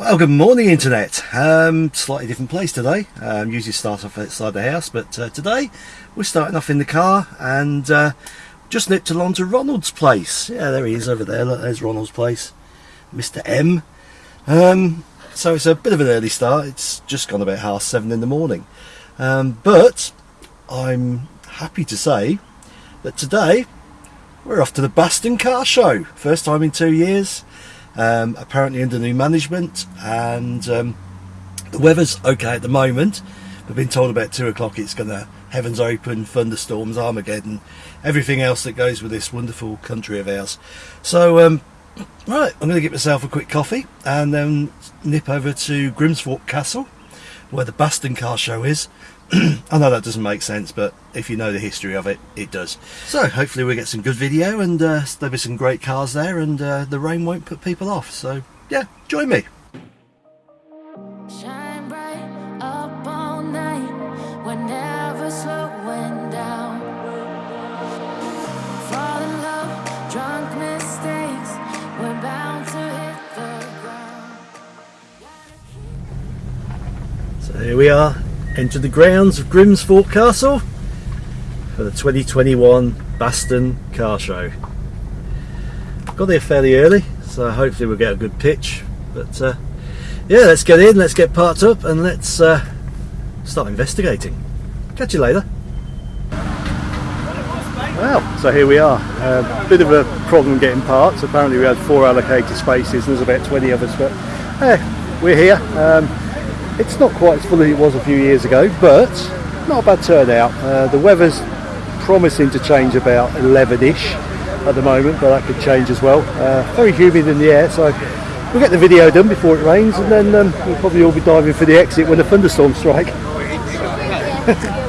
Well, good morning, Internet. Um, slightly different place today. Um, usually start off outside the house, but uh, today we're starting off in the car and uh, just nipped along to Ronald's place. Yeah, there he is over there. Look, there's Ronald's place. Mr. M. Um, so it's a bit of an early start. It's just gone about half seven in the morning. Um, but I'm happy to say that today we're off to the Baston Car Show. First time in two years um, apparently under new management and um, the weather's okay at the moment. We've been told about two o'clock it's gonna heavens open thunderstorms armageddon everything else that goes with this wonderful country of ours. So um, right i'm gonna get myself a quick coffee and then nip over to grimsthorpe castle where the baston car show is I know that doesn't make sense, but if you know the history of it, it does. So hopefully we get some good video and uh, there'll be some great cars there and uh, the rain won't put people off. So yeah, join me. Here we are enter the grounds of Grimsthorpe Castle for the 2021 Baston Car Show. Got there fairly early, so hopefully we'll get a good pitch. But uh, yeah, let's get in, let's get parked up, and let's uh, start investigating. Catch you later. Well, so here we are. A uh, bit of a problem getting parked. Apparently we had four allocated spaces and there's about 20 of us, but hey, we're here. Um, it's not quite as full as it was a few years ago, but not a bad turnout. Uh, the weather's promising to change about 11ish at the moment, but that could change as well. Uh, very humid in the air, so we'll get the video done before it rains, and then um, we'll probably all be diving for the exit when the thunderstorms strike.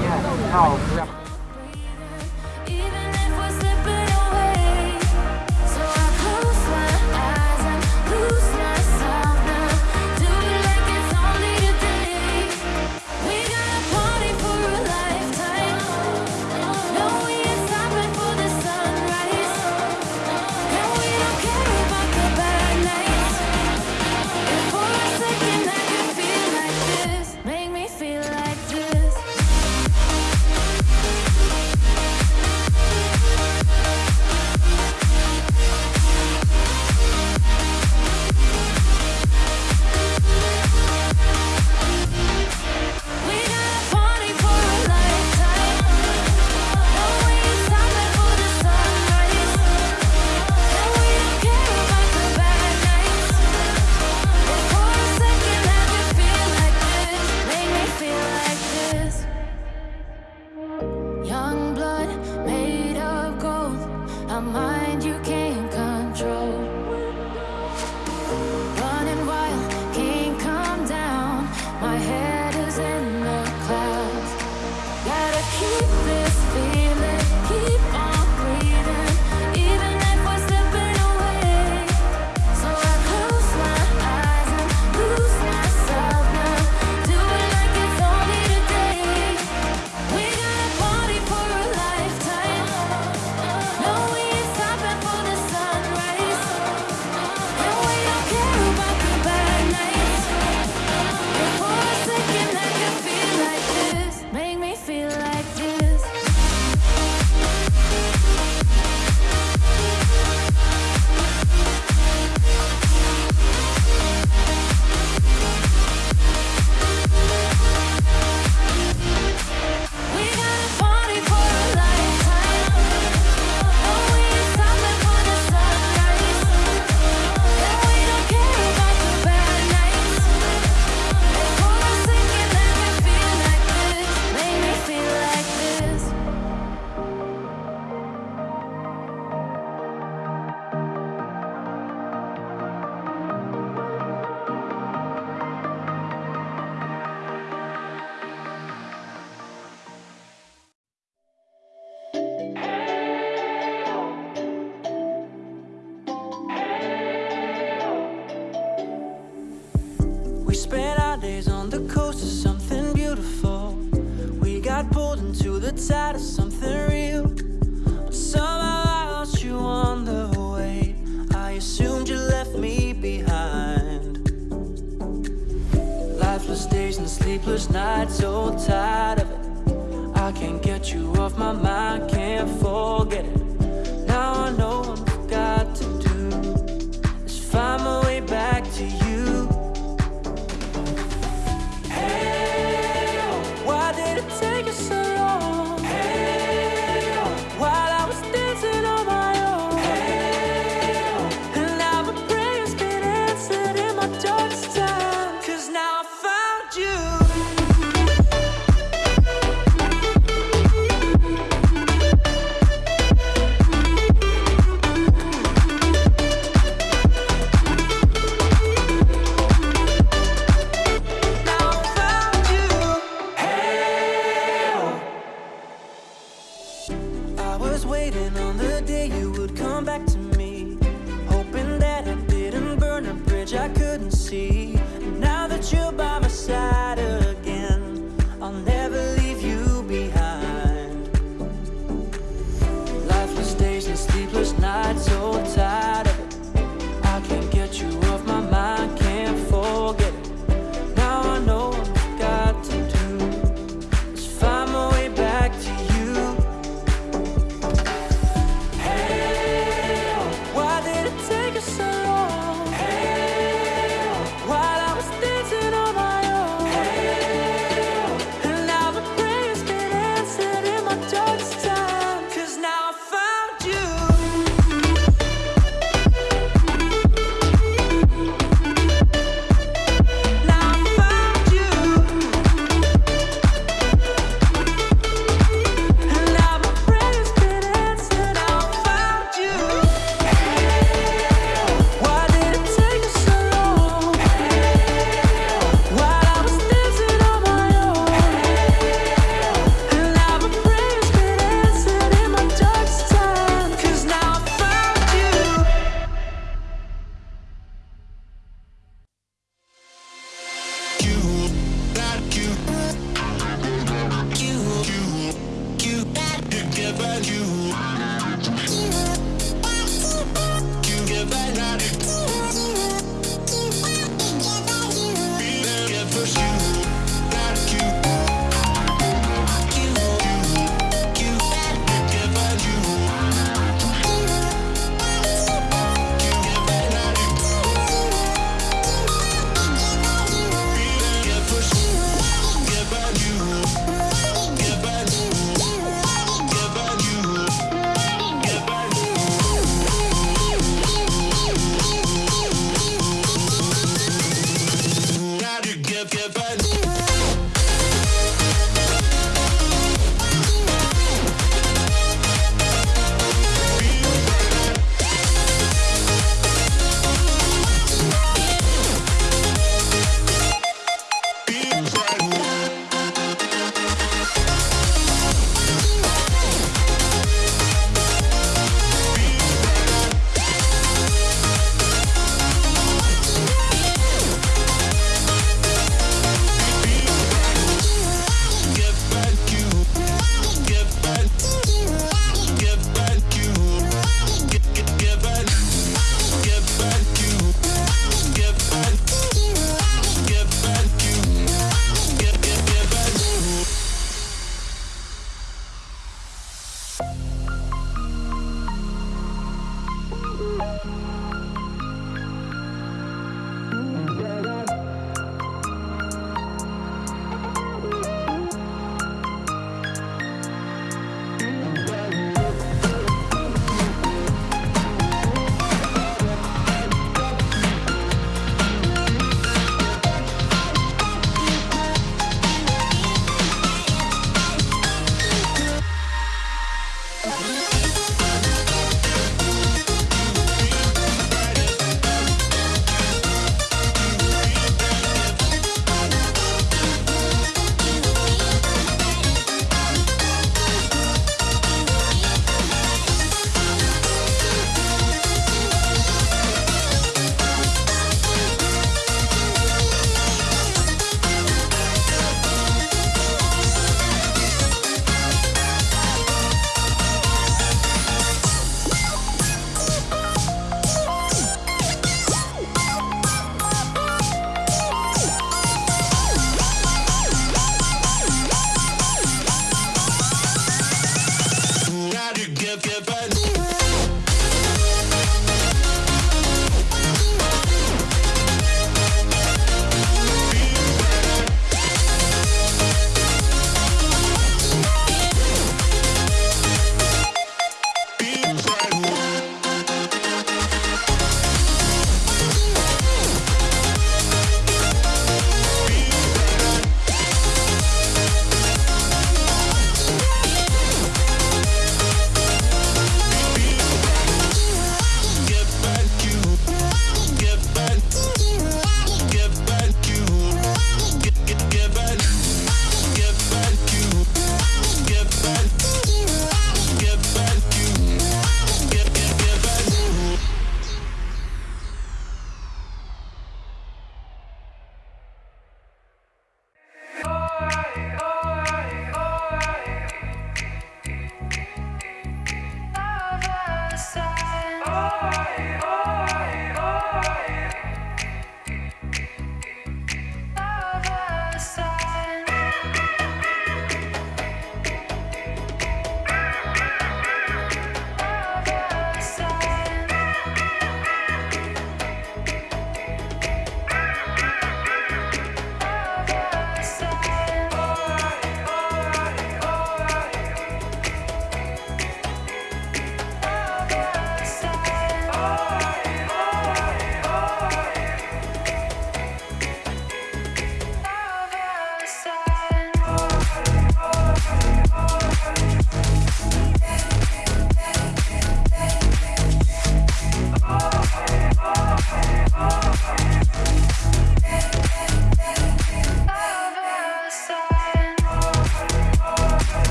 tired of something real. But somehow I lost you on the way. I assumed you left me behind. Lifeless days and sleepless nights, so tired of it. I can't get you off my mind, can't forget.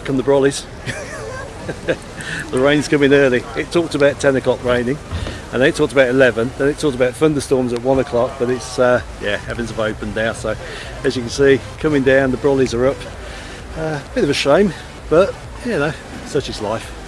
Out come the brollies. the rain's coming early. It talked about 10 o'clock raining, and then it talked about 11, then it talked about thunderstorms at 1 o'clock, but it's, uh, yeah, heavens have opened now. So, as you can see, coming down, the brollies are up. Uh, bit of a shame, but you know, such is life.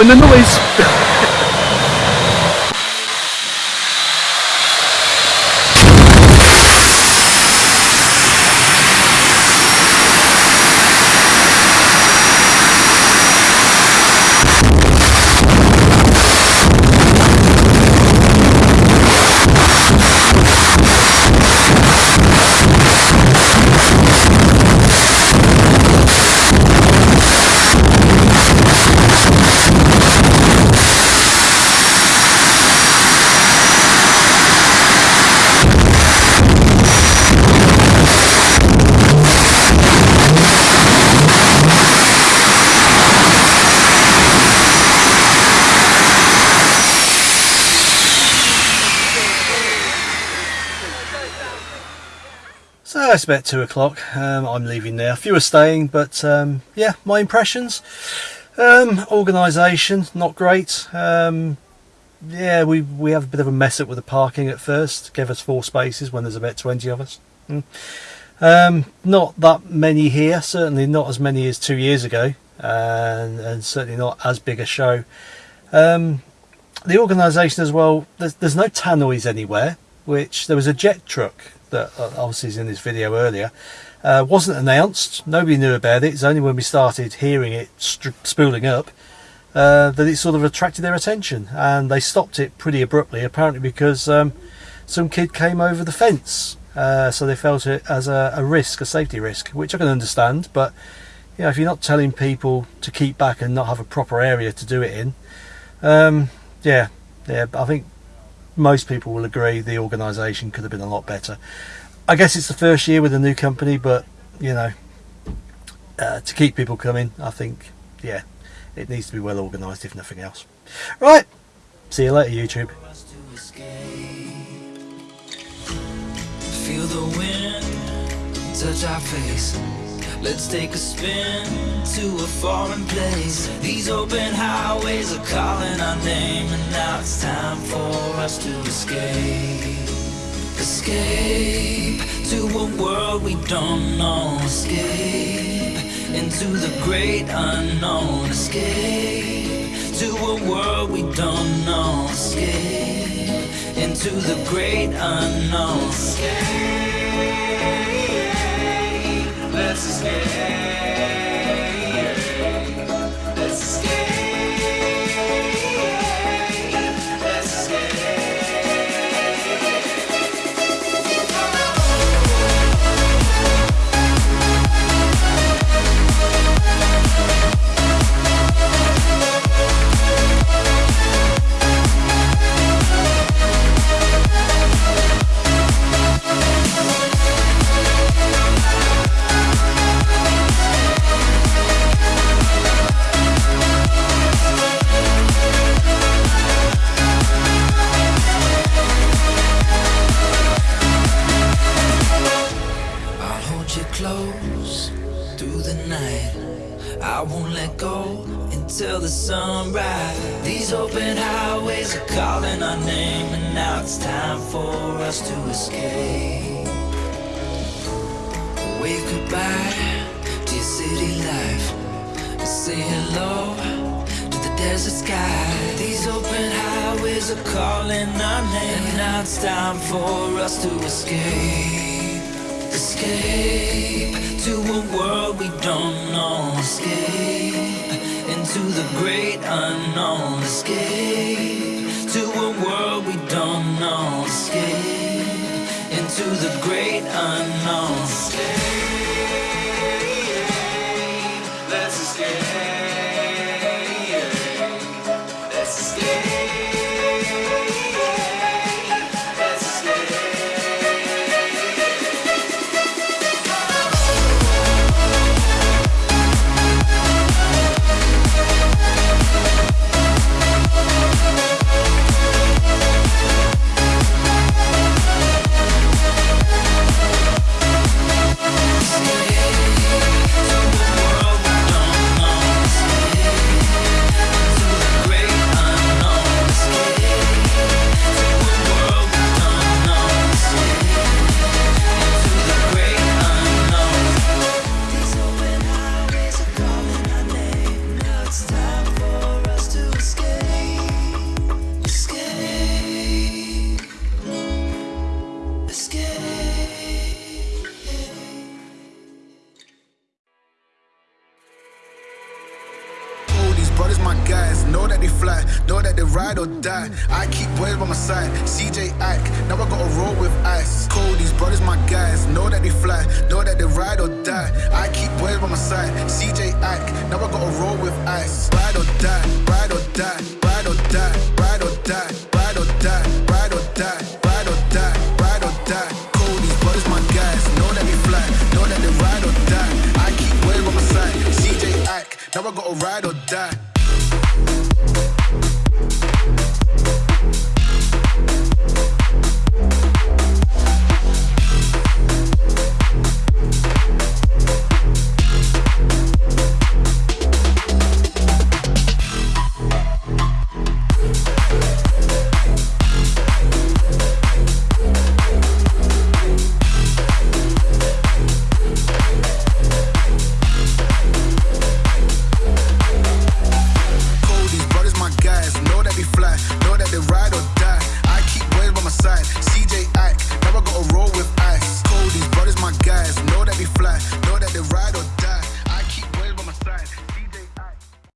Following the noise. So it's about two o'clock. Um, I'm leaving now. A few are staying, but um, yeah, my impressions. Um, organisation not great. Um, yeah, we we have a bit of a mess up with the parking at first. Gave us four spaces when there's about twenty of us. Mm. Um, not that many here. Certainly not as many as two years ago, and, and certainly not as big a show. Um, the organisation as well. There's, there's no tannoys anywhere. Which there was a jet truck that uh, obviously is in this video earlier. Uh, wasn't announced. Nobody knew about it. It's only when we started hearing it spooling up uh, that it sort of attracted their attention, and they stopped it pretty abruptly. Apparently because um, some kid came over the fence, uh, so they felt it as a, a risk, a safety risk, which I can understand. But you know, if you're not telling people to keep back and not have a proper area to do it in, um, yeah, yeah, I think most people will agree the organisation could have been a lot better. I guess it's the first year with a new company, but you know, uh, to keep people coming, I think, yeah, it needs to be well organised, if nothing else. Right, see you later, YouTube. Feel the wind touch our face. Let's take a spin to a foreign place. These open highways are calling our name, and now it's time for us to escape. Escape to a world we don't know. Escape into the great unknown. Escape to a world we don't know. Escape into the great unknown. Escape. Close through the night. I won't let go until the sunrise. These open highways are calling our name, and now it's time for us to escape. Wave goodbye to your city life. Say hello to the desert sky. These open highways are calling our name, and now it's time for us to escape. Escape to a world we don't know. Escape into the great unknown. Escape to a world we don't know. Escape into the great unknown. Escape. Or die. I keep boys by my side, CJ Ike, now I gotta roll with ice. Cold, these brothers, my guys, know that they fly, know that they ride or die. I keep boys by my side, CJ Ike, now I gotta roll with ice. Ride or die, ride or die, ride or die, ride or die, ride or die, ride or die, ride or die, ride or die. Cold, these brothers, my guys, know that they fly, know that they ride or die. I keep boys by my side, CJ Ike, now I gotta ride or die.